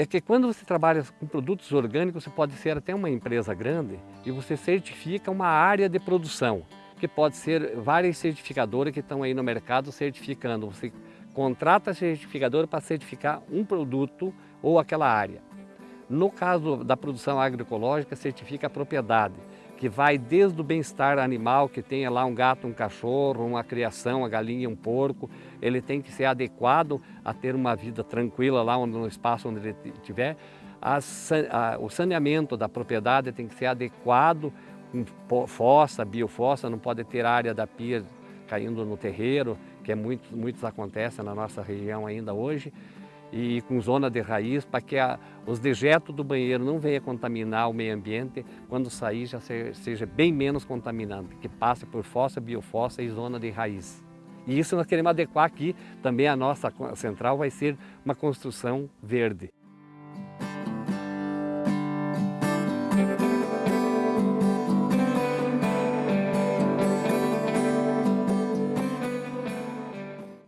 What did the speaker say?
é que quando você trabalha com produtos orgânicos, você pode ser até uma empresa grande e você certifica uma área de produção, que pode ser várias certificadoras que estão aí no mercado certificando. Você contrata a certificadora para certificar um produto ou aquela área. No caso da produção agroecológica, certifica a propriedade, que vai desde o bem-estar animal, que tenha lá um gato, um cachorro, uma criação, uma galinha, um porco, ele tem que ser adequado a ter uma vida tranquila lá no espaço onde ele estiver. o saneamento da propriedade tem que ser adequado, com fossa, biofossa, não pode ter área da pia caindo no terreiro, que é muito, muitos acontecem na nossa região ainda hoje e com zona de raiz para que a, os dejetos do banheiro não venham contaminar o meio ambiente, quando sair já seja, bem menos contaminante, que passe por fossa, biofossa e zona de raiz. E isso nós queremos adequar aqui, também a nossa central vai ser uma construção verde.